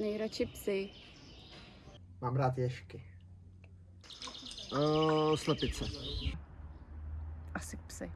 Nejradši psy. Mám rád ješky. Uh, slepice. Asi psy.